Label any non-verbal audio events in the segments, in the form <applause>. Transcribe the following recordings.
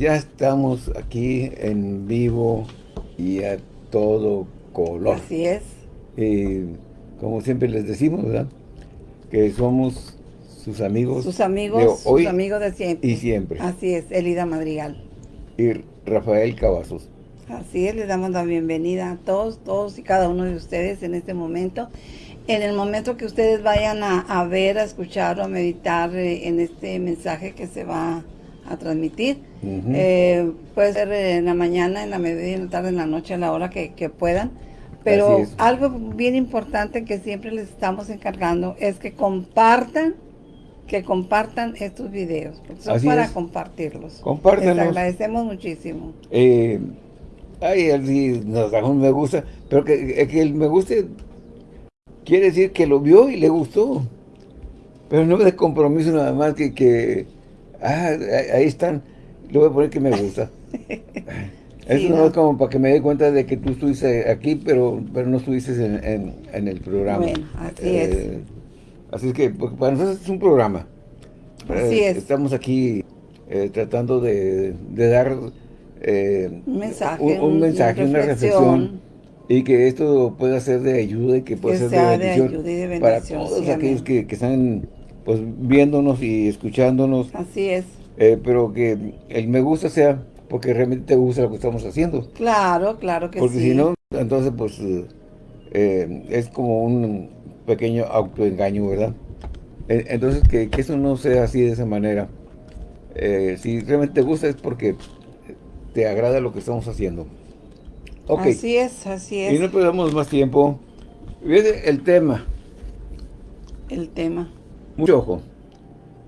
ya estamos aquí en vivo y a todo color. Así es. Y como siempre les decimos, ¿verdad? Que somos sus amigos. Sus amigos, sus amigos de siempre. Y siempre. Así es, Elida Madrigal. Y Rafael Cavazos. Así es, les damos la bienvenida a todos, todos y cada uno de ustedes en este momento. En el momento que ustedes vayan a, ver, a escuchar o a meditar eh, en este mensaje que se va a transmitir, eh, puede ser en la mañana, en la mediodía, en la tarde, en la noche, a la hora que, puedan. Pero algo bien importante que siempre les estamos encargando es que compartan que compartan estos videos, son para compartirlos. Compártanlos. Les agradecemos muchísimo. Eh, ay, nos da un me gusta, pero que, que el me guste quiere decir que lo vio y le gustó. Pero no de compromiso nada más que, que ah, ahí están, le voy a poner que me gusta. <laughs> Eso no, es como para que me dé cuenta de que tú estuviste aquí, pero, pero no estuviste en, en, el programa. Bueno, así es. Eh, Así es que para nosotros es un programa. Así eh, es. Estamos aquí eh, tratando de, dar eh, un mensaje, un, mensaje una, reflexión. Y que esto pueda ser de ayuda y que pueda ser de bendición, para todos aquellos que, están pues viéndonos y escuchándonos. Así es. pero que el me gusta sea porque realmente te gusta lo que estamos haciendo. Claro, claro que sí. Porque si no, entonces pues es como un pequeño autoengaño, ¿verdad? E, entonces, que, eso no sea así de esa manera. Eh, si realmente te gusta es porque te agrada lo que estamos haciendo. Okay. Así es, así es. Y no perdamos más tiempo. El tema. El tema. Mucho ojo.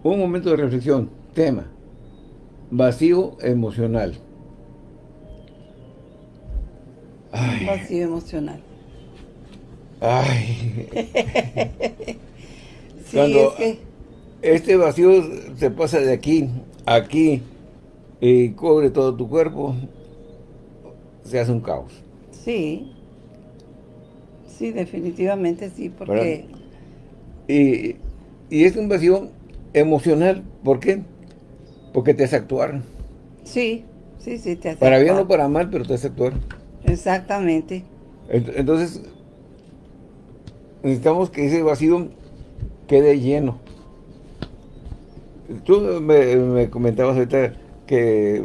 Un momento de reflexión. Tema. Vacío emocional. Vacío emocional. Ay. <laughs> Cuando este vacío se pasa de aquí a aquí y cubre todo tu cuerpo, se hace un caos. Sí. Sí, definitivamente sí, porque... Y, y es un vacío emocional, ¿por qué? Porque te hace actuar. Sí, sí, sí, te hace Para bien o para mal, pero te hace actuar. Exactamente. Entonces, necesitamos que ese vacío quede lleno. Tú me, comentabas ahorita que,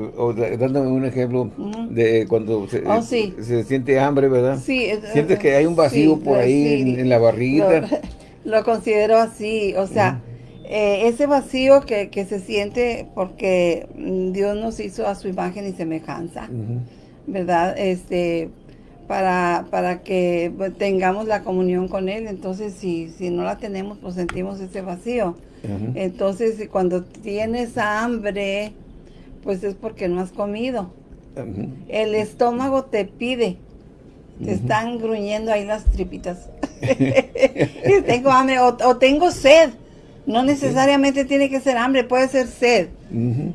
dándome un ejemplo de cuando se, oh, se, siente hambre, ¿verdad? Sí. Sientes que hay un vacío por ahí en, la barriga. <laughs> Lo, considero así, o sea, eh, ese vacío que, se siente porque Dios nos hizo a su imagen y semejanza, ¿verdad? Este, para, para que pues, tengamos la comunión con Él. Entonces, si, si no la tenemos, pues sentimos ese vacío. Entonces, cuando tienes hambre, pues es porque no has comido. El estómago te pide. Te están gruñendo ahí las tripitas. <laughs> tengo hambre o tengo sed. No necesariamente tiene que ser hambre, puede ser sed.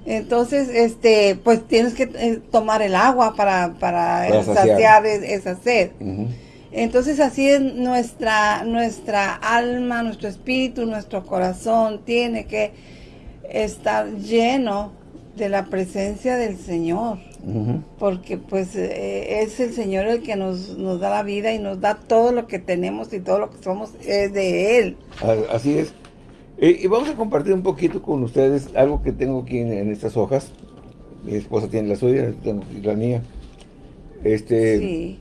Entonces, este, pues tienes que eh, tomar el agua para, para, saciar. E, esa sed. Entonces así es nuestra, nuestra alma, nuestro espíritu, nuestro corazón tiene que estar lleno de la presencia del Señor. Porque pues eh, es el Señor el que nos, nos da la vida y nos da todo lo que tenemos y todo lo que somos es de Él. Así es. Y, vamos a compartir un poquito con ustedes algo que tengo aquí en, estas hojas. Mi esposa tiene la suya, tengo la mía. Este, sí.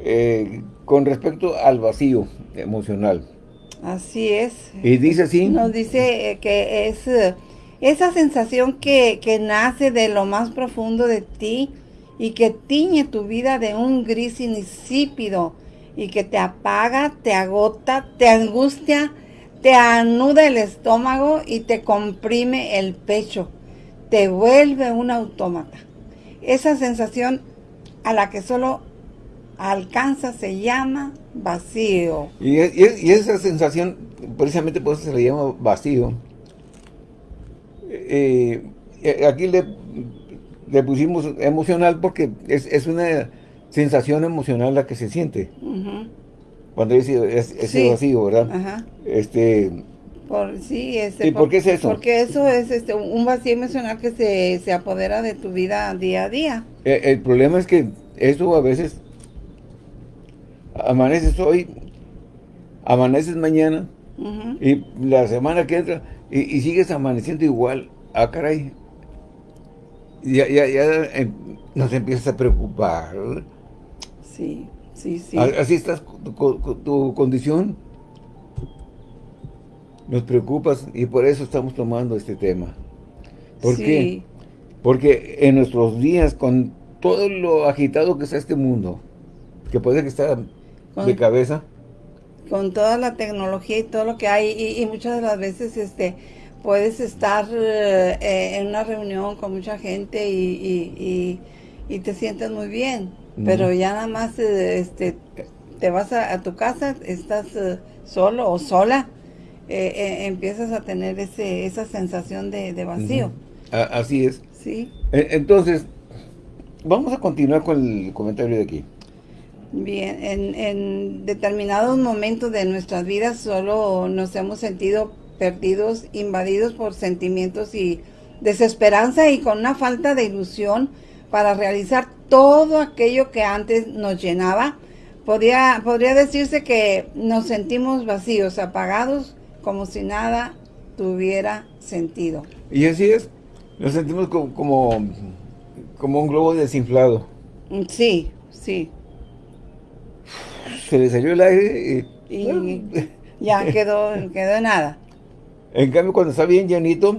Eh, con respecto al vacío emocional. Así es. Y dice así. Nos dice eh, que es esa sensación que, que nace de lo más profundo de ti y que tiñe tu vida de un gris insípido y que te apaga, te agota, te angustia, te anuda el estómago y te comprime el pecho, te vuelve un autómata. Esa sensación a la que solo alcanza se llama vacío. Y, esa sensación, precisamente por eso se le llama vacío. Eh, eh, aquí le, le, pusimos emocional porque es, una sensación emocional la que se siente cuando dice ese vacío, ¿verdad? Este, Por, sí, este, ¿Y por, qué es eso? Porque eso es este, un vacío emocional que se, se apodera de tu vida día a día. El, el problema es que eso a veces amaneces hoy, amaneces mañana, y la semana que entra, y, sigues amaneciendo igual. Ah, caray. Ya, ya, ya nos empiezas a preocupar. Sí, sí, sí. Así estás, tu, tu, condición. Nos preocupas y por eso estamos tomando este tema. ¿Por qué? Porque en nuestros días, con todo lo agitado que está este mundo, que puede que esté de cabeza, con toda la tecnología y todo lo que hay y, muchas de las veces este puedes estar eh, en una reunión con mucha gente y, te sientes muy bien pero ya nada más eh, este te vas a, tu casa estás eh, solo o sola empiezas a tener ese esa sensación de, vacío. Así es. Sí. E, entonces vamos a continuar con el comentario de aquí. Bien, en, determinados momentos de nuestras vidas solo nos hemos sentido perdidos, invadidos por sentimientos y desesperanza y con una falta de ilusión para realizar todo aquello que antes nos llenaba. Podría, podría decirse que nos sentimos vacíos, apagados, como si nada tuviera sentido. Y así es, nos sentimos como, como, como un globo desinflado. Sí, sí se le salió el aire y... ya quedó, quedó nada. En cambio, cuando está bien llenito,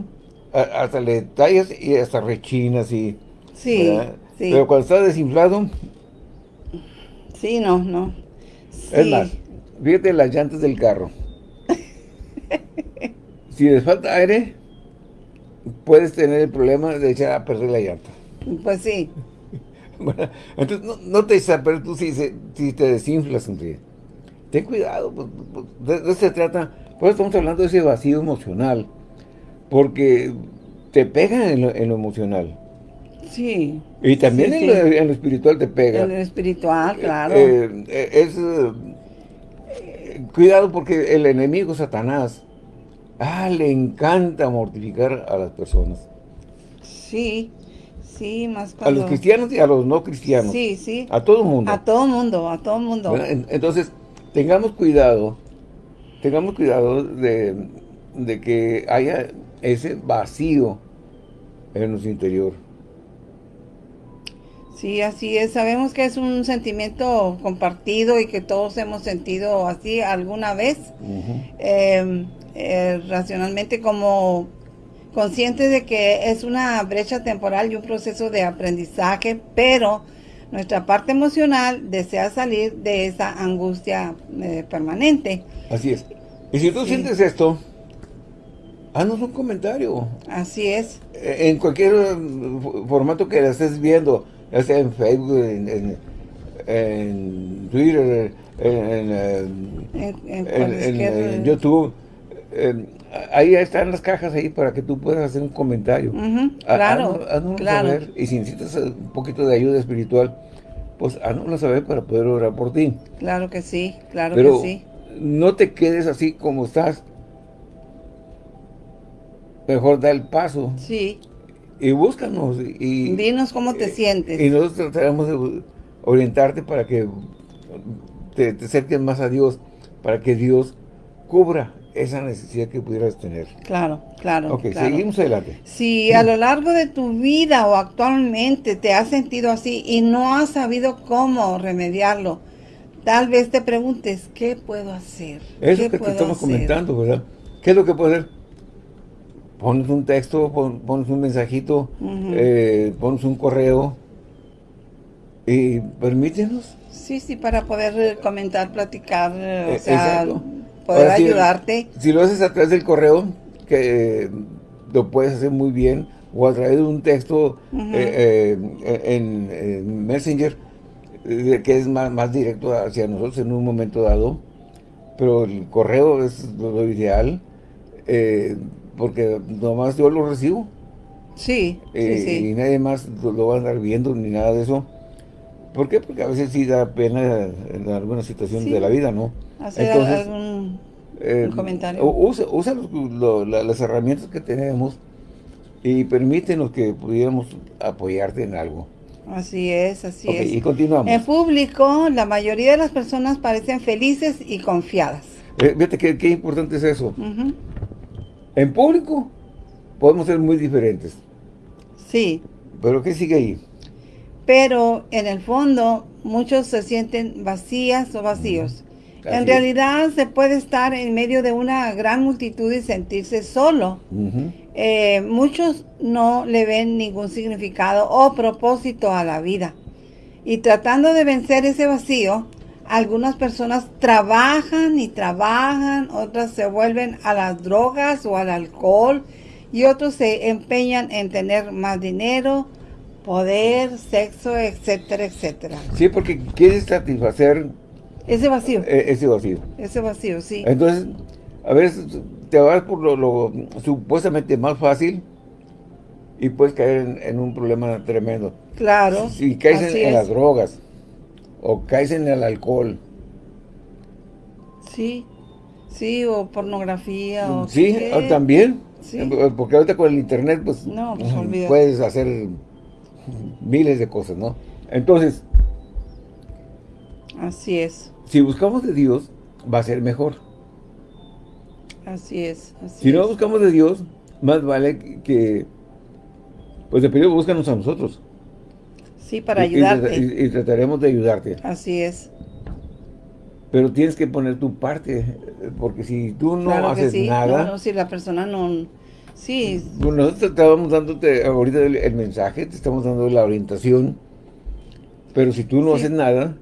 hasta le tallas y hasta rechinas y... Sí, sí. Pero cuando está desinflado... Sí, no, no. Es más, fíjate las llantas del carro. <laughs> si les falta aire, puedes tener el problema de echar a perder la llanta. Pues sí. <laughs> Bueno, entonces no, te pero tú si, si te desinflas, ten cuidado, pues, pues, de, eso se trata, pues estamos hablando de ese vacío emocional, porque te pega en lo, emocional. Sí. Y también en, Lo, espiritual te pega. En lo espiritual, eh, claro. Eh, eh, es, cuidado porque el enemigo Satanás, ah, le encanta mortificar a las personas. Sí. Sí, más A los cristianos y a los no cristianos. Sí, sí. A todo el mundo. A todo el mundo, a todo el mundo. Entonces, tengamos cuidado, tengamos cuidado de, que haya ese vacío en nuestro interior. Sí, así es. Sabemos que es un sentimiento compartido y que todos hemos sentido así alguna vez. Em, eh, racionalmente como conscientes de que es una brecha temporal y un proceso de aprendizaje, pero nuestra parte emocional desea salir de esa angustia eh, permanente. Así es. Y si tú sientes esto, haznos un comentario. Así es. En cualquier formato que la estés viendo, ya sea en Facebook, en, Twitter, en, YouTube, ahí están las cajas ahí para que tú puedas hacer un comentario. claro, claro. Saber, y si necesitas un poquito de ayuda espiritual, pues haznoslo saber para poder orar por ti. Claro que sí, claro que sí. no te quedes así como estás. Mejor da el paso. Sí. Y búscanos. Y, Dinos cómo te sientes. Y nosotros trataremos de orientarte para que te, te acerques más a Dios, para que Dios cubra esa necesidad que pudieras tener. Claro, claro. Ok, seguimos adelante. Si a lo largo de tu vida o actualmente te has sentido así y no has sabido cómo remediarlo, tal vez te preguntes, ¿qué puedo hacer? Eso que te estamos comentando, ¿verdad? ¿Qué es lo que puedo hacer? Pones un texto, pones un mensajito, eh, pones un correo y permítenos. Sí, sí, para poder comentar, platicar, o eh, sea, poder ayudarte. Si, lo haces a través del correo, que lo puedes hacer muy bien, o a través de un texto eh, eh, en, Messenger, que es más, más directo hacia nosotros en un momento dado, pero el correo es lo, ideal, eh, porque nomás yo lo recibo. Sí, Y nadie más lo, va a andar viendo ni nada de eso. ¿Por qué? Porque a veces sí da pena en alguna situación de la vida, ¿no? Hacer algún eh, un comentario. Usa, usa las herramientas que tenemos y permítenos que pudiéramos apoyarte en algo. Así es, así es. y continuamos. En público, la mayoría de las personas parecen felices y confiadas. Eh, fíjate qué, importante es eso. En público podemos ser muy diferentes. Sí. ¿Pero qué sigue ahí? Pero en el fondo, muchos se sienten vacías o vacíos. En realidad se puede estar en medio de una gran multitud y sentirse solo. Eh, muchos no le ven ningún significado o propósito a la vida. Y tratando de vencer ese vacío, algunas personas trabajan y trabajan, otras se vuelven a las drogas o al alcohol y otros se empeñan en tener más dinero, poder, sexo, etcétera, etcétera. Sí, porque quieren satisfacer ese vacío. E, ese vacío. Ese vacío, sí. Entonces, a veces te vas por lo, supuestamente más fácil y puedes caer en, un problema tremendo. Claro. Si caes en, las drogas o caes en el alcohol. Sí, sí, o pornografía. O sí, también. Porque ahorita con el internet, pues, no, pues puedes hacer miles de cosas, ¿no? Entonces. Así es si buscamos de Dios, va a ser mejor. Así es. si no buscamos de Dios, más vale que, pues de primero búscanos a nosotros. Sí, para ayudarte. Y, trataremos de ayudarte. Así es. Pero tienes que poner tu parte, porque si tú no haces nada... No, si la persona no... Sí. Bueno, nosotros estábamos dándote ahorita el, mensaje, te estamos dando la orientación, pero si tú no haces nada,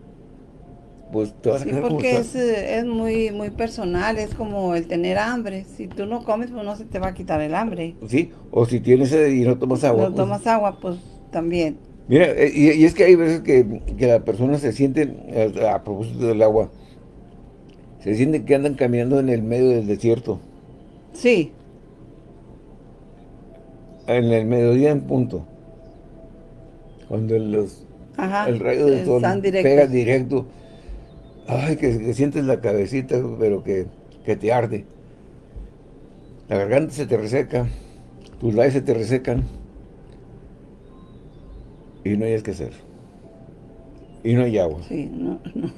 pues te vas sí, porque es, es, muy muy personal, es como el tener hambre. Si tú no comes, pues no se te va a quitar el hambre. Sí, o si tienes sed y no tomas agua. No pues tomas agua, pues también. Mira, eh, y, es que hay veces que, la persona se siente, a, propósito del agua, se siente que andan caminando en el medio del desierto. Sí. En el mediodía en punto. Cuando los, el rayo del sol pega directo Ay, que, sientes la cabecita, pero que, te arde. La garganta se te reseca, tus labios se te resecan. Y no hay que hacer. Y no hay agua. Sí, no, <laughs> no,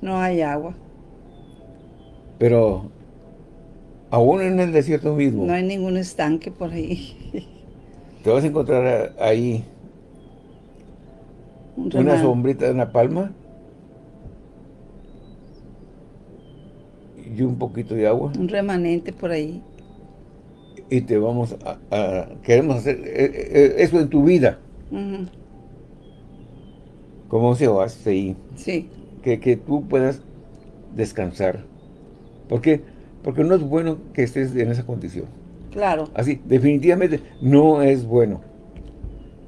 no hay agua. Pero aún en el desierto mismo. No hay ningún estanque por ahí. Te vas a encontrar ahí una sombrita de una palma y un poquito de agua. Un remanente por ahí. Y te vamos a... queremos hacer eh, eh, eso en tu vida. Como se hace ahí. Sí. Que, que tú puedas descansar. ¿Por qué? Porque no es bueno que estés en esa condición. Claro. Así, definitivamente no es bueno.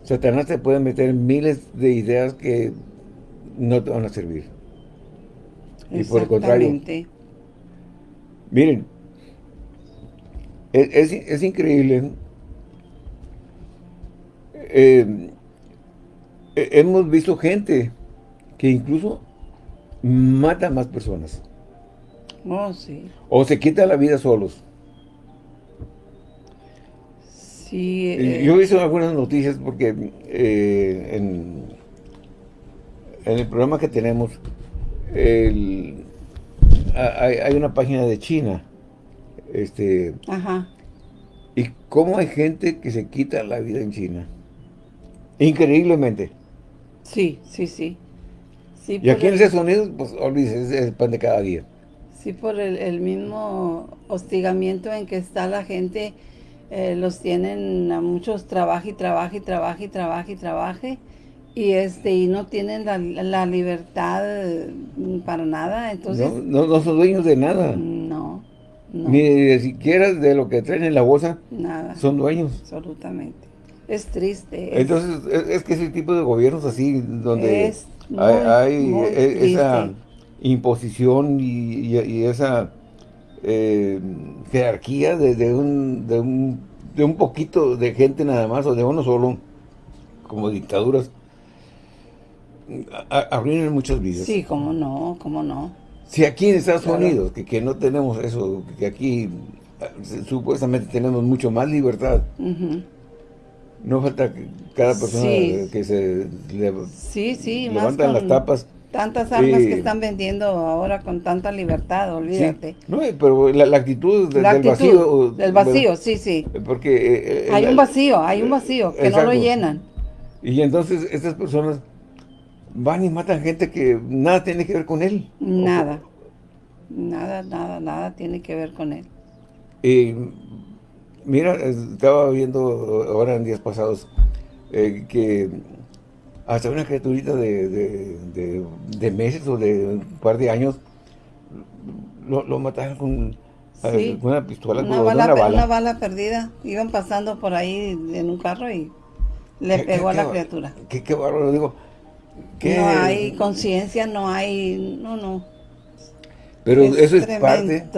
Satanás te puede meter miles de ideas que no te van a servir. Y por el contrario, Miren, es, increíble. Eh, hemos visto gente que incluso mata a más personas. Oh, sí. O se quita la vida solos. Sí. Eh, Yo he visto algunas noticias porque eh, en, en, el programa que tenemos, el, hay, una página de China. Este, Ajá. ¿Y cómo hay gente que se quita la vida en China? Increíblemente. Sí, sí, sí. sí y aquí en Estados Unidos, pues olvídese, es el pan de cada día. Sí, por el, mismo hostigamiento en que está la gente, eh, los tienen a muchos trabaja y trabaja y trabaja y trabaja y trabaje y este y no tienen la, libertad mm, para nada entonces no, no, son dueños de nada. No, ni siquiera de lo que traen en la bolsa nada. son dueños. Absolutamente. Es triste entonces es, que ese tipo de gobiernos así donde hay, e, esa imposición y, esa eh, jerarquía de, de, un, de, un, de un poquito de gente nada más o de uno solo como dictaduras Abrieron muchas vidas. Sí, cómo no, cómo no. Si aquí en Estados Unidos, que, que, no tenemos eso, que aquí eh, supuestamente tenemos mucho más libertad, no falta que cada persona que se le, sí, sí, levantan las tapas. Tantas armas que están vendiendo ahora con tanta libertad, olvídate. no, eh, pero la, actitud, del vacío. Del vacío, sí, sí. Porque... Eh, hay un vacío, hay un vacío que no lo llenan. Y entonces estas personas van y matan gente que nada tiene que ver con él. Nada. Nada, nada, nada tiene que ver con él. Y mira, estaba viendo ahora en días pasados eh, que hasta una criaturita de, de, meses o de un par de años lo, mataron con, una pistola, una, bala, una, bala, perdida. Iban pasando por ahí en un carro y le pegó a la criatura. Qué, qué bárbaro, digo. No hay conciencia, no hay... No, no. Pero eso es parte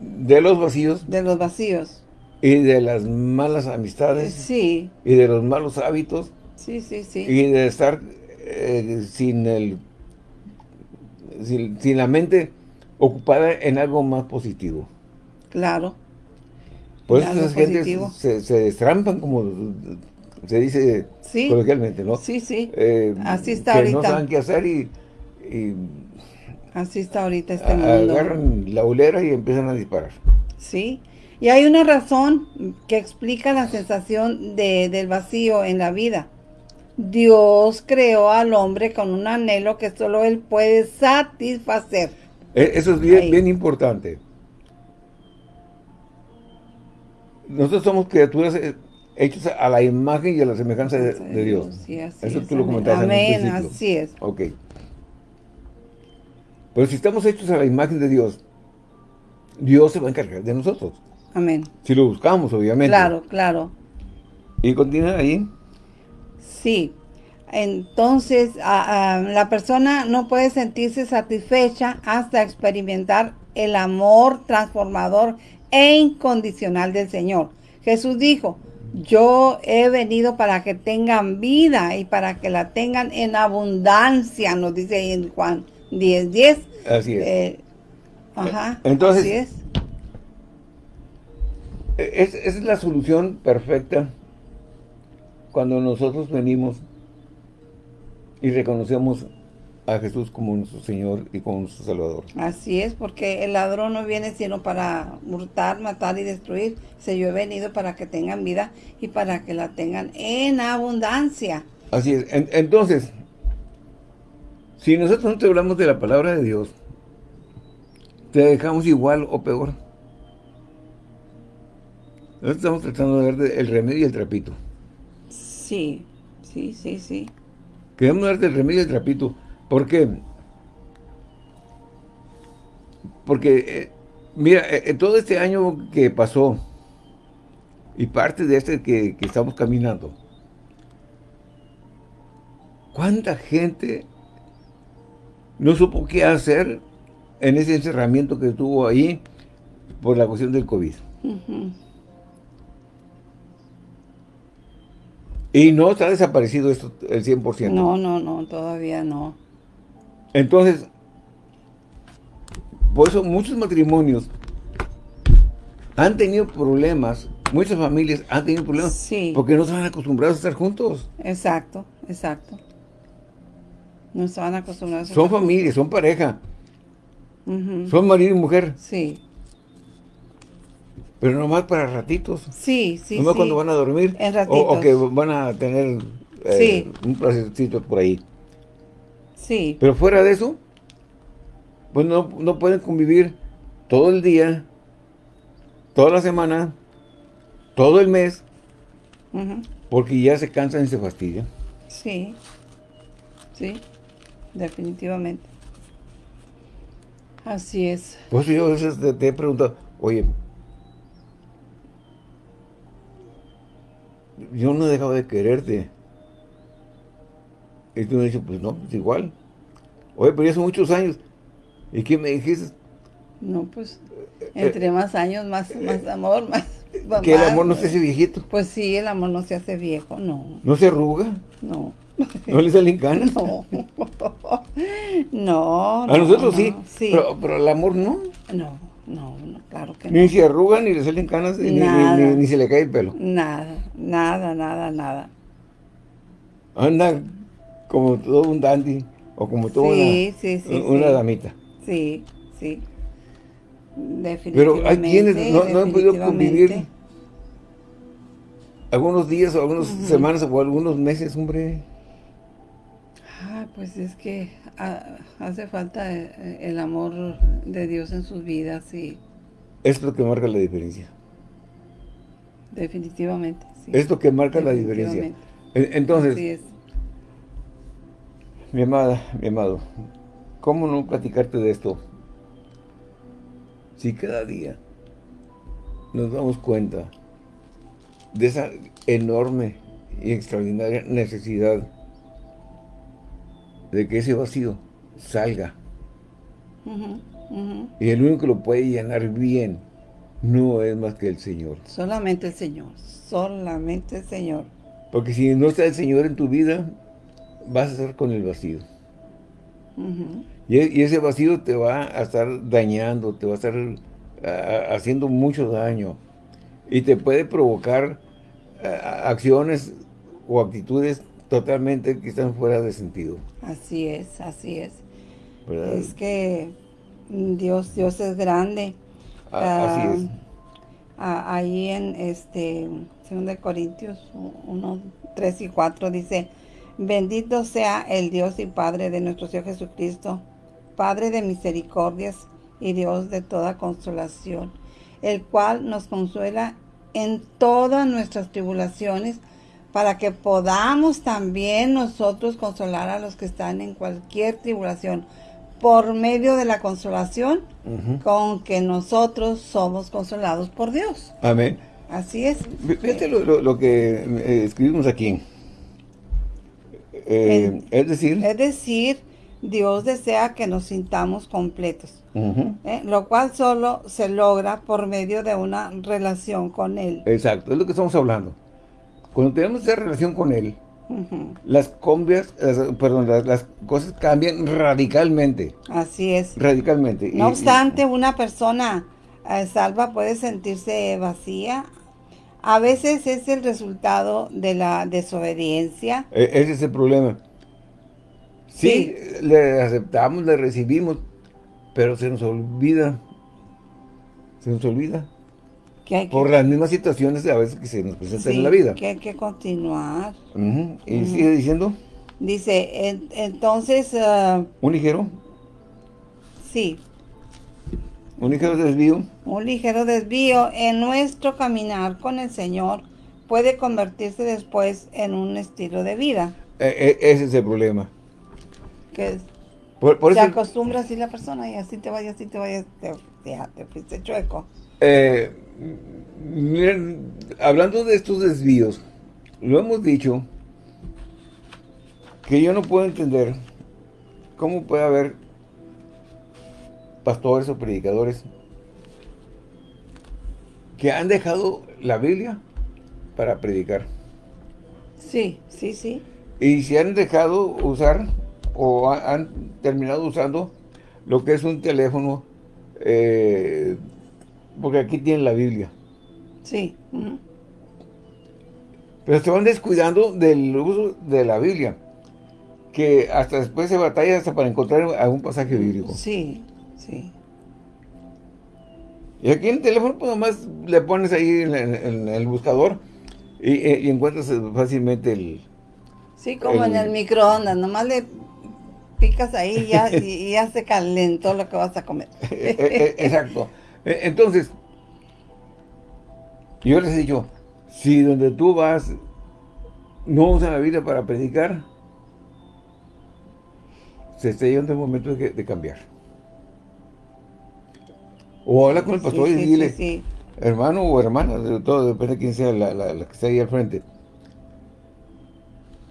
de los vacíos. De los vacíos. Y de las malas amistades. Sí. Y de los malos hábitos. Sí, sí, sí. Y de estar eh, sin el... Sin, la mente ocupada en algo más positivo. Claro. Por eso esas gentes se, se, destrampan, como se dice coloquialmente, ¿no? Sí, sí. Eh, Así está que ahorita. no saben qué hacer y Así está ahorita este mundo. Agarran la ulera y empiezan a disparar. Sí. Y hay una razón que explica la sensación de, del vacío en la vida. Dios creó al hombre con un anhelo que solo él puede satisfacer. E, eso es bien, bien importante. Nosotros somos criaturas hechas a la imagen y a la semejanza de, Dios. Sí, Eso es, tú lo comentaste Amén, así es. Ok. Pero si estamos hechos a la imagen de Dios, Dios se va a encargar de nosotros. Amén. Si lo buscamos, obviamente. Claro, claro. ¿Y continúa ahí? Sí. Entonces, la persona no puede sentirse satisfecha hasta experimentar el amor transformador e incondicional del Señor. Jesús dijo, yo he venido para que tengan vida y para que la tengan en abundancia, nos dice ahí en Juan 10, 10. Así es. Eh, ajá, Entonces, así es. es. Esa es la solución perfecta cuando nosotros venimos y reconocemos a Jesús como nuestro Señor y como nuestro Salvador. Así es, porque el ladrón no viene sino para hurtar, matar y destruir. Se yo he venido para que tengan vida y para que la tengan en abundancia. Así es. entonces, si nosotros no te hablamos de la palabra de Dios, te dejamos igual o peor. Nosotros estamos tratando de ver el remedio y el trapito. Sí, sí, sí, sí. Queremos ver del remedio y el trapito. ¿Por qué? Porque, eh, mira, eh, todo este año que pasó, y parte de este que, que estamos caminando, ¿cuánta gente no supo qué hacer en ese encerramiento que tuvo ahí por la cuestión del COVID. Y no está desaparecido esto el 100%. No, no, no, todavía no. Entonces, por eso muchos matrimonios han tenido problemas, muchas familias han tenido problemas sí. porque no están acostumbrados a estar juntos. Exacto, exacto. No estaban acostumbrados. Son familia, son pareja. Son marido y mujer. Sí. Pero nomás para ratitos. Sí, sí, Nomás cuando van a dormir. En ratitos. O, que van a tener eh, un placecito por ahí. Sí. Pero fuera de eso, pues no, no pueden convivir todo el día, toda la semana, todo el mes, porque ya se cansan y se fastidian. Sí, sí definitivamente. Así es. Pues yo a veces te, he preguntado, oye, yo no he dejado de quererte. Y tú me dices, pues no, pues igual. Oye, pero ya son muchos años. ¿Y qué me dijiste? No, pues, entre más años, más, más amor, <laughs> más... Que el amor no se hace viejito. Pues sí, el amor no se hace viejo, no. ¿No se arruga? No. ¿No le salen canas? <laughs> No. <laughs> no, A nosotros sí, sí. Pero, pero al amor no. No, no, no, claro que no. Ni se arrugan, ni le salen canas, ni, ni- ni se le cae el pelo. Nada, nada, nada, nada. Anda como todo un dandy, o como toda Sí, una, sí, sí, una sí. damita. Sí, sí. Pero Definitivamente. hay quienes no, no han podido convivir algunos días o algunas semanas o algunos meses, hombre. Ah, pues es que ah, hace falta eh, el amor de Dios en sus vidas y Es lo que marca la diferencia. definitivamente. Sí. Es lo que marca la diferencia. Entonces. Mi amada, mi amado, ¿cómo no platicarte de esto? Si cada día nos damos cuenta de esa enorme y extraordinaria necesidad de que ese vacío salga y el único que lo puede llenar bien no es más que el Señor. Solamente el Señor, solamente el Señor. Porque si no está el Señor en tu vida, vas a estar con el vacío. Y, e- y ese vacío te va a estar dañando, te va a estar haciendo mucho daño. Y te puede provocar acciones o actitudes totalmente que están fuera de sentido. Así es, así es. ¿verdad? Es que Dios, Dios es grande. Ah, así es. Ah, ahí en este 2 de Corintios 1, 3 y 4 dice, bendito sea el Dios y Padre de nuestro Señor Jesucristo, Padre de misericordias y Dios de toda consolación, el cual nos consuela en todas nuestras tribulaciones, para que podamos también nosotros consolar a los que están en cualquier tribulación, por medio de la consolación con que nosotros somos consolados por Dios. Amén. Así es. Fí- Fíjate lo, lo- lo que eh, escribimos aquí. Eh, es decir, Es decir, Dios desea que nos sintamos completos, ¿eh? lo cual solo se logra por medio de una relación con Él. exacto, es lo que estamos hablando. Cuando tenemos esa relación con Él, las, cambias, las- perdón, las, las cosas cambian radicalmente. Así es. Radicalmente. No Y- obstante, una persona eh, salva puede sentirse vacía. A veces es el resultado de la desobediencia. e- ese es el problema. Sí, le aceptamos, le recibimos, pero se nos olvida. Se nos olvida. Que hay que, Por las mismas situaciones a veces que se nos presentan sí, en la vida. que hay que continuar. Ujú, Y sigue diciendo, Dice, en- entonces, ah, un ligero, sí, un ligero desvío, un ligero desvío en nuestro caminar con el Señor puede convertirse después en un estilo de vida. e- e- ese es el problema. Que Por, por se eso, acostumbra así la persona y así te vayas, así te vayas, te, ya, te fuiste chueco. eh, miren, hablando de estos desvíos, lo hemos dicho, que yo no puedo entender cómo puede haber pastores o predicadores que han dejado la Biblia para predicar. Sí, sí, sí. Y se han dejado usar o ha- han terminado usando lo que es un teléfono, eh, porque aquí tienen la Biblia. Sí. Pero se van descuidando del uso de la Biblia, que hasta después se batalla hasta para encontrar algún pasaje bíblico. Sí, sí. Y aquí en el teléfono pues nomás le pones ahí en, el buscador y, y encuentras fácilmente el... Sí, como en El- microondas, nomás le picas ahí y ya, y, ya se calentó lo que vas a comer. <laughs> Eh, eh, Exacto. Eh, Entonces, yo les he dicho, si donde tú vas no usan la Biblia para predicar, se está llegando el momento de cambiar. O habla con el pastor Sí, y sí, dile, sí, hermano o hermana, de todo depende de quién sea la, la- la que está ahí al frente.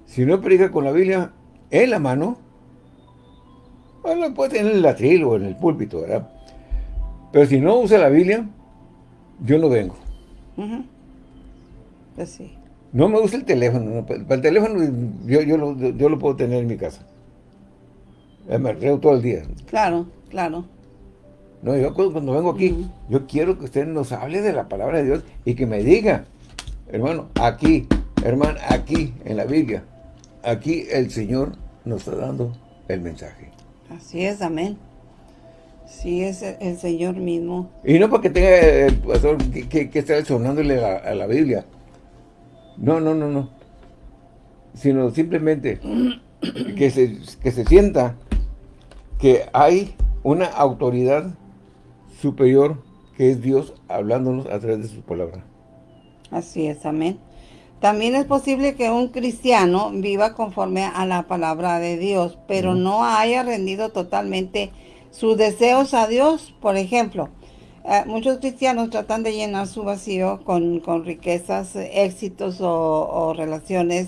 Si no predica con la Biblia en la mano, bueno, puede tener en el atril o en el púlpito, ¿verdad? Pero si no usa la Biblia, yo no vengo. Ujú. Pues. No me gusta el teléfono. Para el teléfono yo, yo, lo, yo lo puedo tener en mi casa. Me reo todo el día. Claro, claro. No, yo cuando, vengo aquí, yo quiero que usted nos hable de la palabra de Dios y que me diga, hermano, aquí, hermano, aquí, en la Biblia, aquí el Señor nos está dando el mensaje. Así es, amén. Sí, es el Señor mismo. Y no porque tenga el pastor que, que, estar sonándole a, la Biblia. No, no, no, no. Sino simplemente <clears throat> que se, que se sienta que hay una autoridad superior que es Dios hablándonos a través de su palabra. Así es, amén. También es posible que un cristiano viva conforme a la palabra de Dios, pero no haya rendido totalmente sus deseos a Dios. Por ejemplo, eh, muchos cristianos tratan de llenar su vacío con, riquezas, éxitos o relaciones,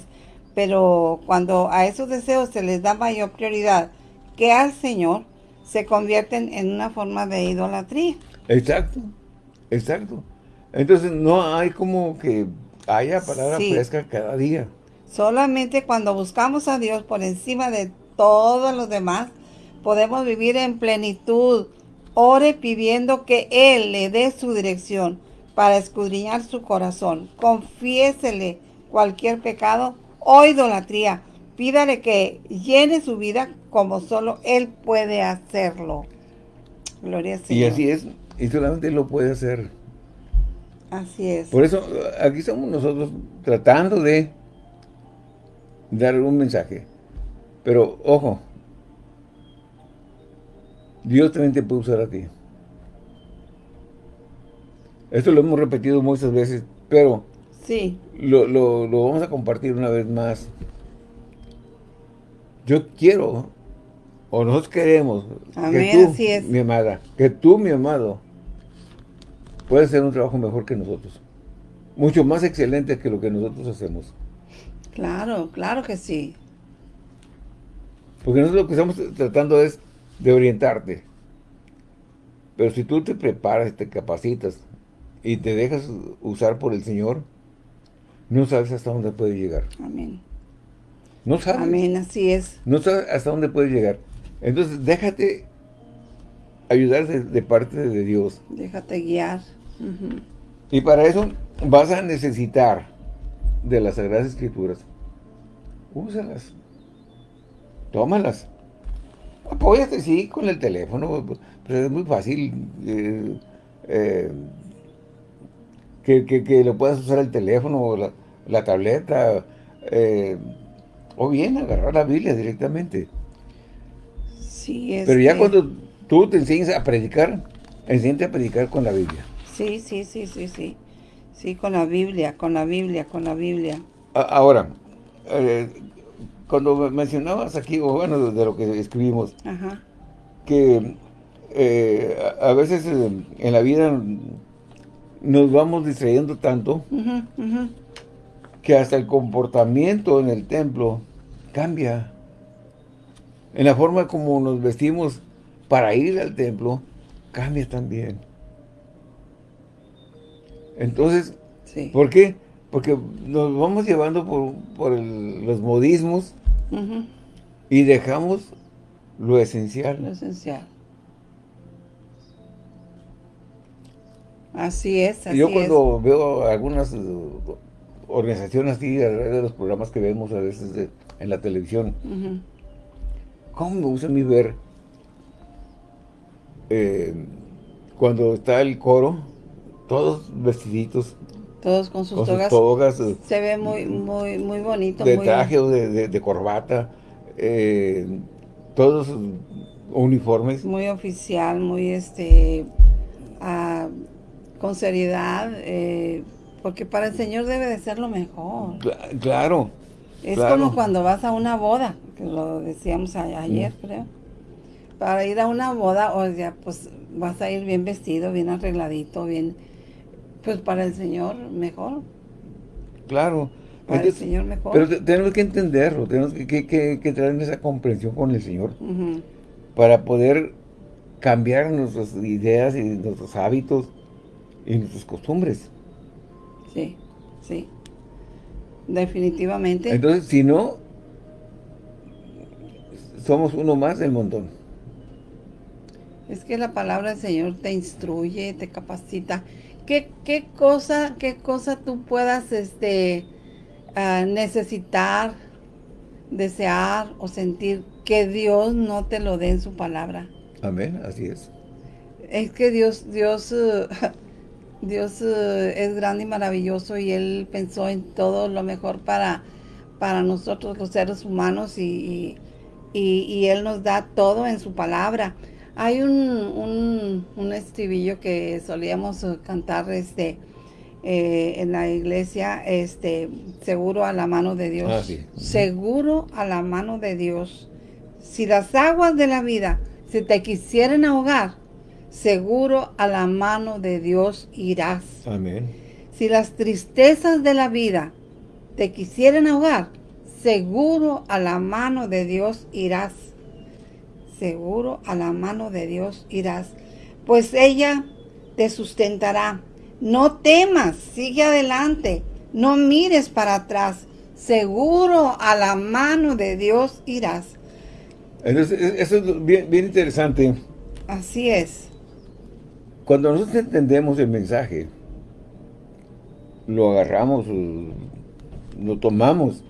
pero cuando a esos deseos se les da mayor prioridad que al Señor, se convierten en una forma de idolatría. Exacto, exacto. Entonces no hay como que haya palabra fresca cada día. Solamente cuando buscamos a Dios por encima de todos los demás, podemos vivir en plenitud. Ore pidiendo que Él le dé su dirección para escudriñar su corazón. Confiésele cualquier pecado o idolatría Pídale que llene su vida como solo Él puede hacerlo. Gloria al Señor. Y así es, y solamente Él lo puede hacer. Así es. Por eso, aquí estamos nosotros tratando de dar un mensaje. Pero, ojo, Dios también te puede usar a ti. Esto lo hemos repetido muchas veces, pero sí. lo, lo vamos a compartir una vez más yo quiero, o nosotros queremos, que tú, mi amada, que tú, mi amado, puedas hacer un trabajo mejor que nosotros. Mucho más excelente que lo que nosotros hacemos. Claro, claro que sí. Porque nosotros lo que estamos tratando es de orientarte. Pero si tú te preparas, te capacitas y te dejas usar por el Señor, no sabes hasta dónde puede llegar. Amén. No sabes. Amén, así es. No sabes hasta dónde puedes llegar. Entonces, déjate ayudar de, parte de Dios. Déjate guiar. Y para eso vas a necesitar de las Sagradas Escrituras. Úsalas. Tómalas. Apóyate, sí, con el teléfono. Pero es muy fácil eh, eh, que, lo puedas usar el teléfono o la, tableta. Eh, o bien agarrar la Biblia directamente. Sí, es Pero ya cuando tú te enseñas a predicar, enséñate a predicar con la Biblia. Sí, sí, sí, sí, sí. Sí, con la Biblia, con la Biblia, con la Biblia. Ahora, eh, cuando mencionabas aquí, o bueno, de lo que escribimos, que eh, a veces eh, en la vida nos vamos distrayendo tanto que hasta el comportamiento en el templo cambia. En la forma como nos vestimos para ir al templo, cambia también. Entonces, ¿por qué? Porque nos vamos llevando por, los modismos y dejamos lo esencial. Lo esencial. Así es, así Yo cuando veo algunas organizaciones así, de los programas que vemos a veces en la televisión, ¿cómo me gusta a mí ver eh, cuando está el coro, todos vestiditos, todos con sus, togas, eh, se ve muy muy muy bonito. De traje o de, corbata, eh, todos uniformes. Muy oficial, muy este, ah, con seriedad, porque para el Señor debe de ser lo mejor. Claro. Es como cuando vas a una boda, que lo decíamos ayer, mm. creo. Para ir a una boda, o sea, pues vas a ir bien vestido, bien arregladito, bien... Pues para el Señor mejor. Claro. Para el Señor mejor. Pero tenemos que entenderlo, tenemos que, que, traer esa comprensión con el Señor. Para poder cambiar nuestras ideas y nuestros hábitos y nuestras costumbres. Sí, sí. Definitivamente. Entonces, si no, somos uno más del montón. Es que la palabra del Señor te instruye, te capacita. ¿Qué, qué cosa, qué cosa tú puedas este, ah, necesitar, desear o sentir que Dios no te lo dé en su palabra? Amén, así es. Es que Dios, Dios, uh, <laughs> Dios uh, es grande y maravilloso y Él pensó en todo lo mejor para, para nosotros los seres humanos y, y, Él nos da todo en su palabra. Hay un, un, estribillo que solíamos cantar este, eh, en la iglesia, este, seguro a la mano de Dios. Ah, seguro a la mano de Dios. Si las aguas de la vida se te quisieran ahogar, seguro a la mano de Dios irás. Amén. Si las tristezas de la vida te quisieran ahogar, seguro a la mano de Dios irás. Seguro a la mano de Dios irás. Pues ella te sustentará. No temas, sigue adelante. No mires para atrás. Seguro a la mano de Dios irás. Entonces, eso es bien, bien interesante. Así es. Cuando nosotros entendemos el mensaje, lo agarramos, lo tomamos.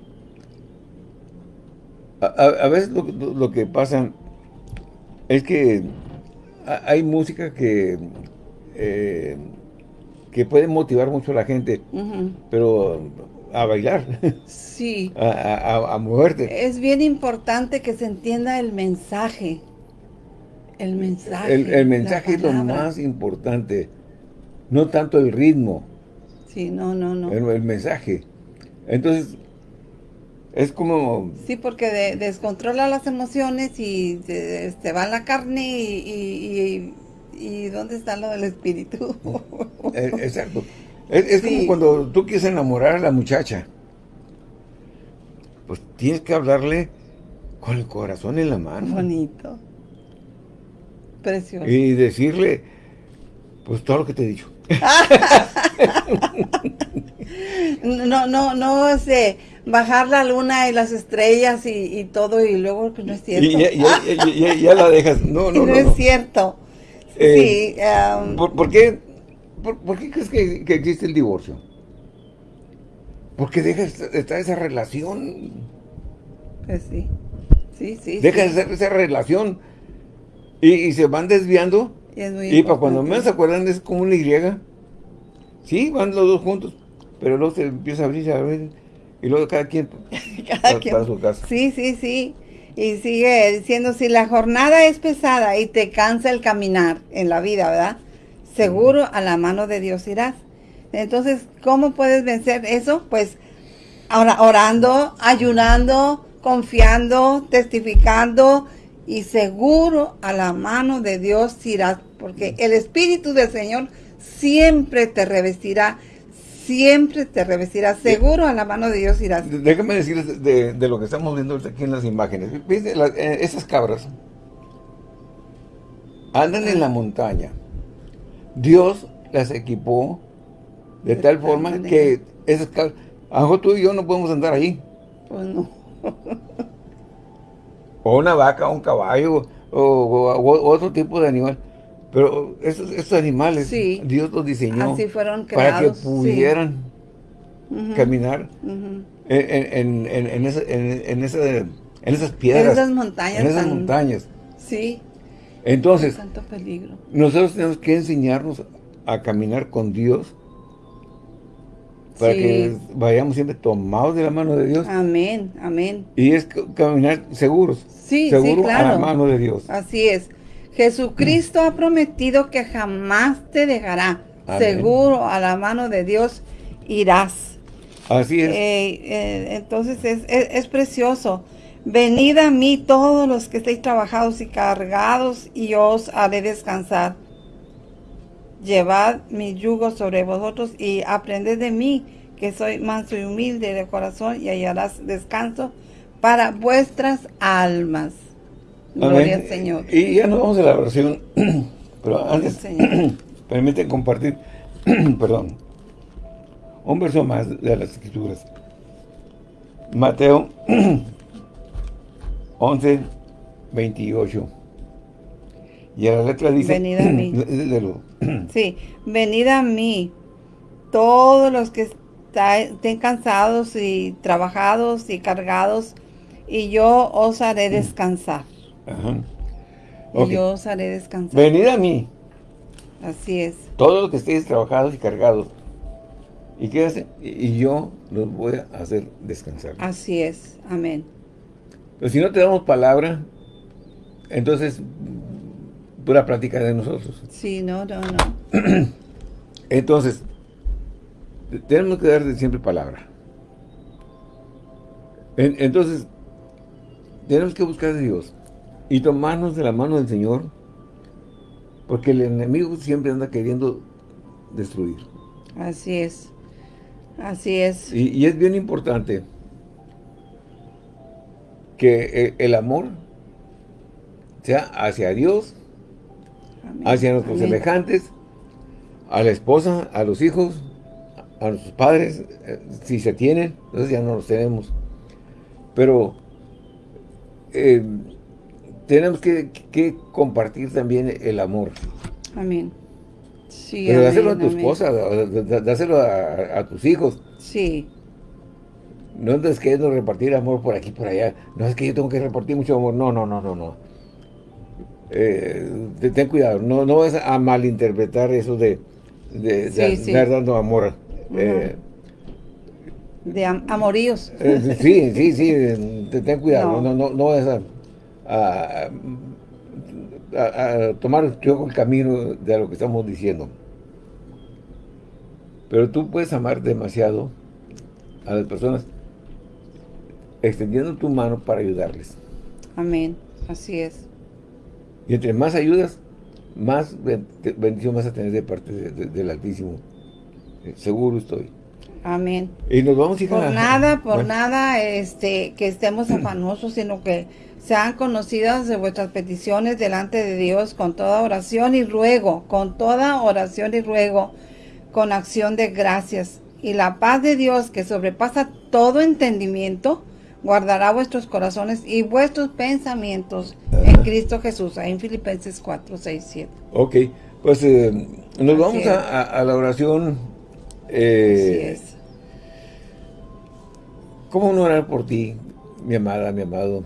A, veces lo, que pasa es que hay música que eh, que puede motivar mucho a la gente, pero a bailar. Sí. <laughs> A, a, moverte. Es bien importante que se entienda el mensaje. El mensaje. El, mensaje es lo más importante. No tanto el ritmo. Sí, no, no, no. El, mensaje. Entonces, es como... Sí, porque descontrola las emociones y se, va la carne y, y, ¿dónde está lo del espíritu? <laughs> Eh, exacto. Es, como cuando tú quieres enamorar a la muchacha. Pues tienes que hablarle con el corazón en la mano. Bonito. Y decirle, pues todo lo que te he dicho. <laughs> no, no, no, sé, bajar la luna y las estrellas y, todo y luego pues no es cierto. Y ya, la dejas. No, no, <laughs> no. No, es cierto. Eh, sí. Um, ¿por, qué, por, qué crees que, existe el divorcio? Porque deja estar esa relación. Pues sí. Sí, sí. Deja esa relación y, se van desviando. Y, para cuando menos se acuerdan es como una Y. Sí, van los dos juntos. Pero luego se empieza a abrir, a abrir. Y luego cada quien <laughs> cada quien. su casa. Sí, sí, sí. Y sigue diciendo, si la jornada es pesada y te cansa el caminar en la vida, ¿verdad? Seguro a la mano de Dios irás. Entonces, ¿cómo puedes vencer eso? Pues ahora orando, ayunando, confiando, testificando, y seguro a la mano de Dios irás, porque el Espíritu del Señor siempre te revestirá, siempre te revestirá, seguro a la mano de Dios irás. Déjame decirles de, lo que estamos viendo aquí en las imágenes. Eh, esas cabras andan en la montaña. Dios las equipó de, tal forma que esas cabras, a tú y yo no podemos andar ahí. Pues no. <laughs> o una vaca, un caballo, o, otro tipo de animal. Pero estos, animales, Dios los diseñó para que pudieran caminar en, esas piedras. En esas montañas. En esas montañas. Sí. Entonces, tanto peligro. nosotros tenemos que enseñarnos a caminar con Dios para que vayamos siempre tomados de la mano de Dios. Amén, amén. Y es caminar seguros. Sí, seguro sí, claro. a la mano de Dios. Así es. Jesucristo ha prometido que jamás te dejará. Seguro a la mano de Dios irás. Así es. Eh, eh, entonces es, es, precioso. Venid a mí todos los que estéis trabajados y cargados y os haré descansar. Llevad mi yugo sobre vosotros y aprended de mí, que soy manso y humilde de corazón, y hallarás descanso para vuestras almas. Gloria al Señor. Y ya nos vamos a la oración, <clears throat> pero antes, <clears throat> permiten compartir, <clears throat> perdón, un verso más de las Escrituras. Mateo 11, 28. Y a la letra dice... Venid a mí. <clears throat> <clears throat> sí, venid a mí, todos los que estén cansados y trabajados y cargados, y yo os haré descansar. Ajá. Y yo os haré descansar. Venid a mí. Así es. Todos los que estéis trabajados y cargados. ¿Y qué hacen? Y yo los voy a hacer descansar. Así es. Amén. Pero si no te damos palabra, entonces, pura práctica de nosotros. Sí, no, no, no. <clears throat> entonces, tenemos que dar siempre palabra. entonces, tenemos que buscar a Dios y tomarnos de la mano del Señor, porque el enemigo siempre anda queriendo destruir. Así es, así es. Y, es bien importante que el, amor sea hacia Dios, hacia nuestros semejantes, a la esposa, a los hijos, a nuestros padres, eh, si se tienen, entonces ya no los tenemos. Pero eh, tenemos que, compartir también el amor. Amén. Sí, Pero dáselo a tu esposa, dáselo a, tus hijos. Sí. No andes queriendo repartir amor por aquí por allá. No es que yo tengo que repartir mucho amor. No, no, no, no, no. Eh, ten cuidado. No, no vas a malinterpretar eso de, de, estar dando amor. Eh, de amoríos. Eh, sí, sí, sí. Ten cuidado. No, no, no, a a, tomar yo el camino de lo que estamos diciendo. Pero tú puedes amar demasiado a las personas extendiendo tu mano para ayudarles. Amén. Así es. Y entre más ayudas, más bendición vas a tener de parte del Altísimo. Eh, seguro estoy. Amén. Y nos vamos a Por nada, por nada este, que estemos afanosos, sino que sean conocidas de vuestras peticiones delante de Dios con toda oración y ruego, con toda oración y ruego, con acción de gracias. Y la paz de Dios que sobrepasa todo entendimiento, guardará vuestros corazones y vuestros pensamientos en Cristo Jesús. Ahí en Filipenses 4, 6, 7. Ok, pues eh, nos vamos a, la oración. Eh, Así es. ¿Cómo no orar por ti, mi amada, mi amado?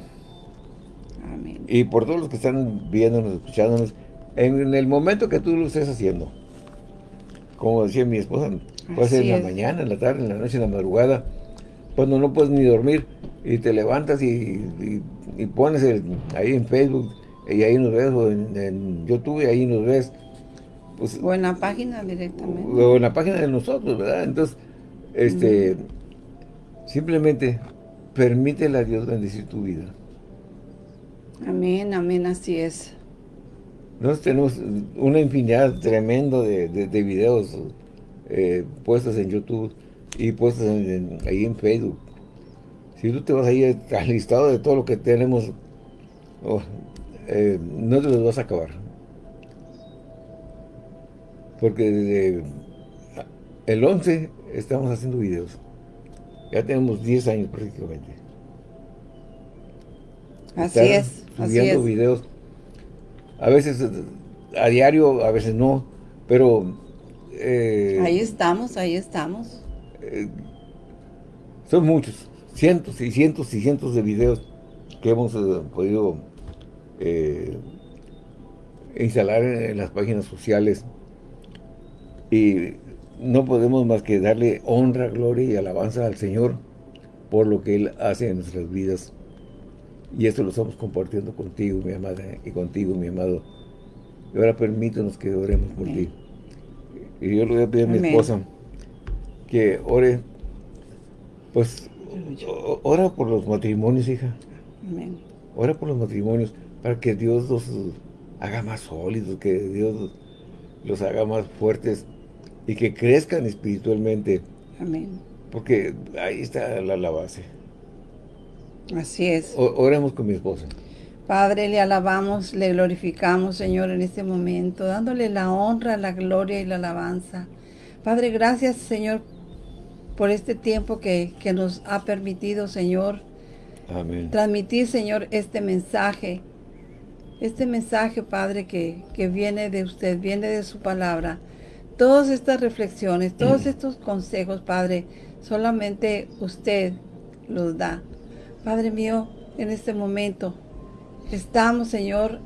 Y por todos los que están viéndonos, escuchándonos, en el momento que tú lo estés haciendo. Como decía mi esposa, puede ser en la mañana, en la tarde, en la noche, en la madrugada, cuando no puedes ni dormir y te levantas y, pones ahí en Facebook y ahí nos ves, o en, YouTube y ahí nos ves. Pues, o en la página directamente. O en la página de nosotros, ¿verdad? Entonces, este, simplemente permítele a Dios bendecir tu vida. Amén, amén, así es. Nosotros tenemos una infinidad tremendo de, de, videos eh, puestos en YouTube y puestos ahí en Facebook. Si tú te vas ahí <laughs> al listado de todo lo que tenemos, oh, eh, no te los vas a acabar. Porque desde el 11 estamos haciendo videos. Ya tenemos 10 años prácticamente. Así es. Subiendo videos. A veces a diario, a veces no. Pero... Eh, ahí estamos, ahí estamos. Eh, son muchos. Cientos y cientos y cientos de videos que hemos eh, podido instalar en, las páginas sociales. Y no podemos más que darle honra, gloria y alabanza al Señor por lo que Él hace en nuestras vidas. Y esto lo estamos compartiendo contigo, mi amada, y contigo, mi amado. Y ahora permítanos que oremos por ti. Y yo le voy a pedir a mi esposa que ore, pues, ora por los matrimonios, hija. Amén. Ora por los matrimonios para que Dios los haga más sólidos, que Dios los haga más fuertes y que crezcan espiritualmente. Amén. Porque ahí está la base. Así es. oremos con mi esposa. Padre, le alabamos, le glorificamos, Señor, en este momento, dándole la honra, la gloria y la alabanza. Padre, gracias, Señor, por este tiempo que, que nos ha permitido, Señor, Amén. transmitir, Señor, este mensaje. Este mensaje, Padre, que, que viene de usted, viene de su palabra. Todas estas reflexiones, todos estos consejos, Padre, solamente usted los da. Padre mío, en este momento estamos, Señor,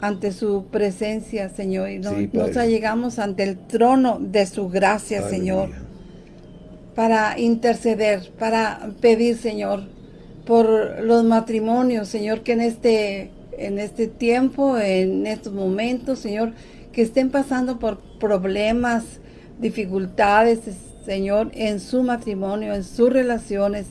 ante su presencia, Señor, y Sí, nos Padre. llegamos ante el trono de su gracia, Señor. Para interceder, para pedir, Señor, por los matrimonios, Señor, que en este, en este tiempo, en estos momentos, Señor, que estén pasando por problemas, dificultades, Señor, en su matrimonio, en sus relaciones,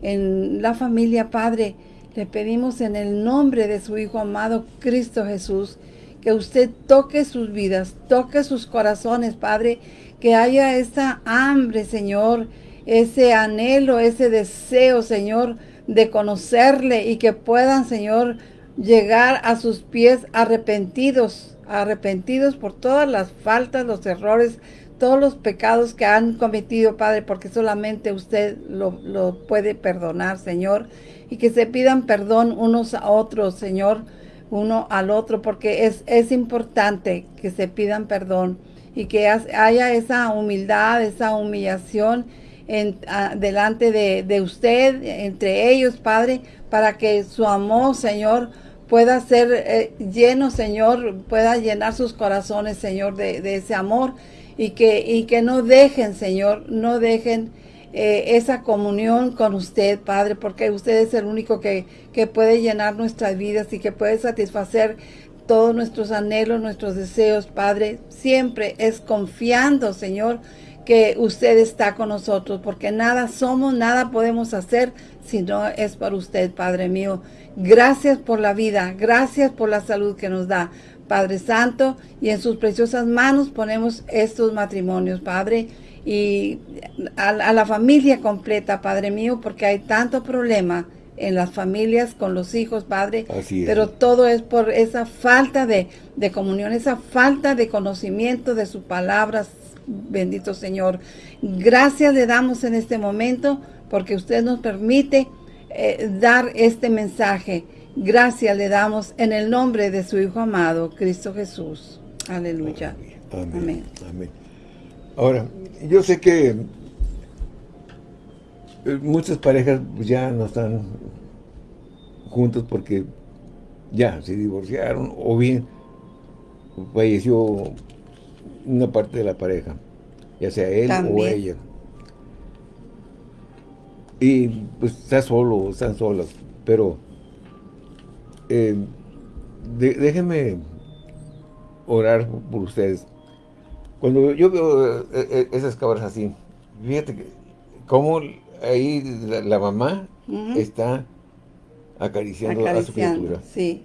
en la familia, Padre. Le pedimos en el nombre de su Hijo amado, Cristo Jesús, que usted toque sus vidas, toque sus corazones, Padre, que haya esa hambre, Señor, ese anhelo, ese deseo, Señor, de conocerle y que puedan, Señor, llegar a sus pies arrepentidos, arrepentidos por todas las faltas, los errores, todos los pecados que han cometido, Padre, porque solamente usted lo, lo puede perdonar, Señor, y que se pidan perdón unos a otros, Señor, uno al otro, porque es, es importante que se pidan perdón y que haya esa humildad, esa humillación en, delante de, de usted, entre ellos, Padre, para que su amor, Señor, pueda ser eh, lleno, Señor, pueda llenar sus corazones, Señor, de, de ese amor y que, y que no dejen, Señor, no dejen eh, esa comunión con usted, Padre, porque usted es el único que, que puede llenar nuestras vidas y que puede satisfacer todos nuestros anhelos, nuestros deseos, Padre. Siempre es confiando, Señor, que usted está con nosotros, porque nada somos, nada podemos hacer si no es por usted, Padre mío. Gracias por la vida, gracias por la salud que nos da, Padre Santo, y en sus preciosas manos ponemos estos matrimonios, Padre, y a, la familia completa, Padre mío, porque hay tanto problema en las familias con los hijos, Padre, Así es. pero todo es por esa falta de, de comunión, esa falta de conocimiento de sus palabras, bendito Señor. Gracias le damos en este momento porque usted nos permite eh, dar este mensaje. Gracias le damos en el nombre de su Hijo amado, Cristo Jesús. Aleluya. Amén. Amén. Amén. Ahora, yo sé que muchas parejas ya no están juntos porque ya se divorciaron o bien falleció una parte de la pareja, ya sea él o ella. Y pues está solo, o están solas, pero eh, de- déjenme orar por ustedes. Cuando yo veo eh, eh, esas cabras así, fíjate que cómo ahí la, la mamá está acariciando, a su criatura. sí,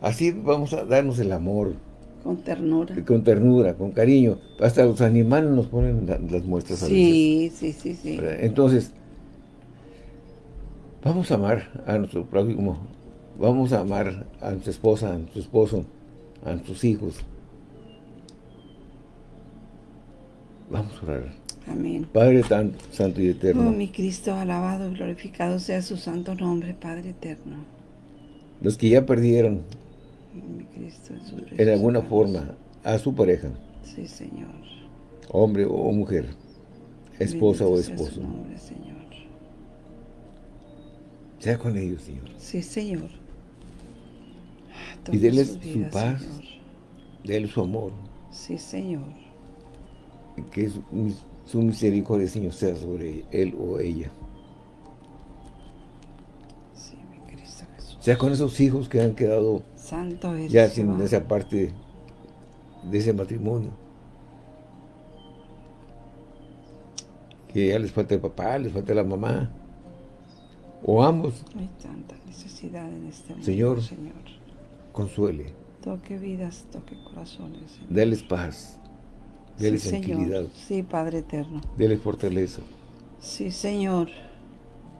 Así vamos a darnos el amor, con ternura. con ternura, con cariño. Hasta los animales nos ponen la- las muestras a veces. Sí, sí, sí, sí. Entonces, vamos a amar a nuestro prójimo, vamos a amar a nuestra esposa, a nuestro esposo, a nuestros hijos. Vamos a orar. Amén. Padre tan santo y Oh, eterno, mi Cristo, alabado y glorificado sea su santo nombre, Padre eterno. los que ya perdieron Mi Cristo, en alguna forma a su pareja, Sí, Señor. hombre o mujer, esposa o Bendito sea su esposo, nombre, Señor. sea con ellos, Señor. Sí, Señor. Y Toca denles sus su paz. Señor. Déle su amor, Sí, Señor. que su, su misericordia, Señor, sea sobre él o ella. Sí, mi Cristo Jesús. Sea con esos hijos que han quedado Santo eres. ya sin Jehová. esa parte de ese matrimonio. Que ya les falta el papá, les falta la mamá, o ambos, Hay tanta necesidad en este mundo, Señor. Señor. consuele, Toque vidas, toque corazones. Señor. déles paz, sí, tranquilidad, Señor. Sí, Padre eterno. déles fortaleza. Sí, Señor.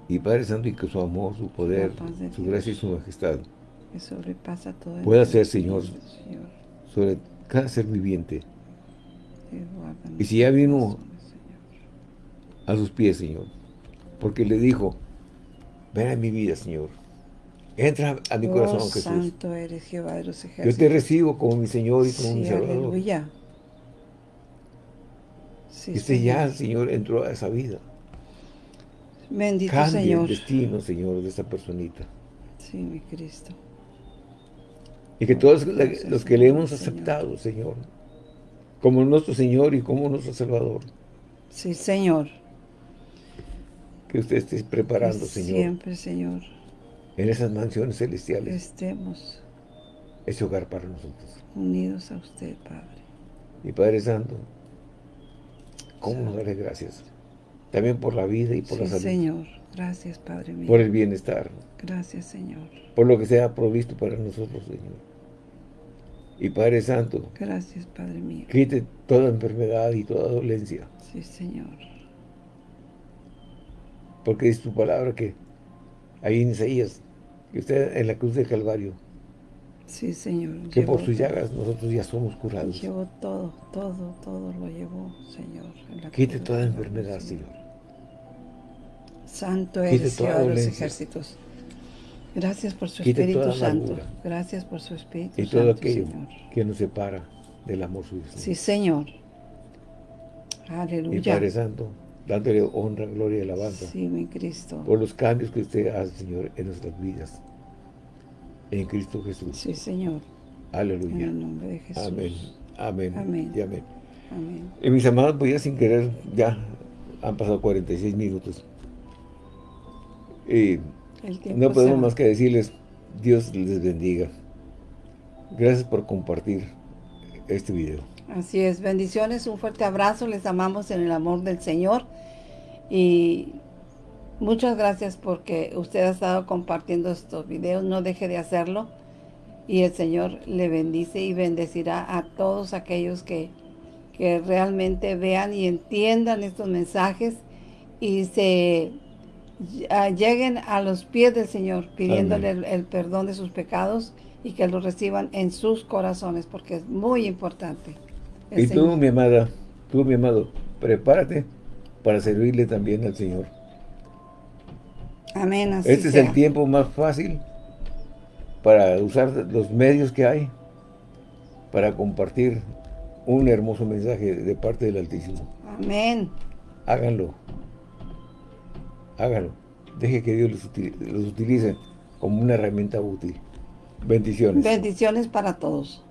Y Padre Santo, y que su amor, su poder, su gracia y su majestad Que sobrepasa todo. Pueda ser, Señor. Señor. sobre cada ser viviente. Y si ya vino a sus pies, Señor. Porque le dijo, ven a mi vida, Señor. Entra a mi corazón, Jesús. santo eres Jehová de los ejércitos. Yo te recibo como mi Señor y como mi Salvador. aleluya. Sí, y usted ya, Señor, entró a esa vida. Bendito Cambie Señor. el destino, Señor, de esa personita. Sí, mi Cristo. Y que todos los que le hemos aceptado, Señor, como nuestro Señor y como nuestro Salvador. Sí, Señor. Que usted esté preparando, Señor. Siempre, Señor. En esas mansiones celestiales. Estemos. Ese hogar para nosotros. Unidos a usted, Padre. Y Padre Santo, ¿cómo nos daré gracias? También por la vida y por la salud. Señor. Gracias, Padre mío. Por el bienestar. Gracias, Señor. Por lo que sea provisto para nosotros, Señor. Y Padre Santo. Gracias, Padre mío. Quite toda enfermedad y toda dolencia. Sí, Señor. Porque es tu palabra que ahí en Isaías, que usted en la cruz del Calvario. Sí, Señor. Que por sus llagas nosotros ya somos curados. Llevó todo, todo, todo lo llevó, Señor. Quite toda enfermedad, Señor. Santo eres, Señor de los ejércitos. Gracias por su Espíritu Santo. Gracias por su Espíritu y todo aquello que nos separa del amor suyo. Sí, Señor. Aleluya. Y Padre Santo, dándole honra, gloria y alabanza. Sí, mi Cristo. Por los cambios que usted hace, Señor, en nuestras vidas. En Cristo Jesús. Sí, Señor. Aleluya. En el nombre de Jesús. Amén. Amén. Amén. Y amén. Amén. Y mis amados, pues ya sin querer, ya han pasado 46 minutos. Y no podemos más que decirles, Dios les bendiga. Gracias por compartir este video. Así es, bendiciones, un fuerte abrazo, les amamos en el amor del Señor y muchas gracias porque usted ha estado compartiendo estos videos, no deje de hacerlo y el Señor le bendice y bendecirá a todos aquellos que, que realmente vean y entiendan estos mensajes y se lleguen a los pies del Señor pidiéndole el, perdón de sus pecados y que lo reciban en sus corazones porque es muy importante. Y tú, mi amada, tú, mi amado, prepárate para servirle también al Señor. Amén. este es el tiempo más fácil para usar los medios que hay para compartir un hermoso mensaje de parte del Altísimo. Amén. Háganlo hágalo. Deje que Dios los utilice como una herramienta útil. Bendiciones. Bendiciones para todos.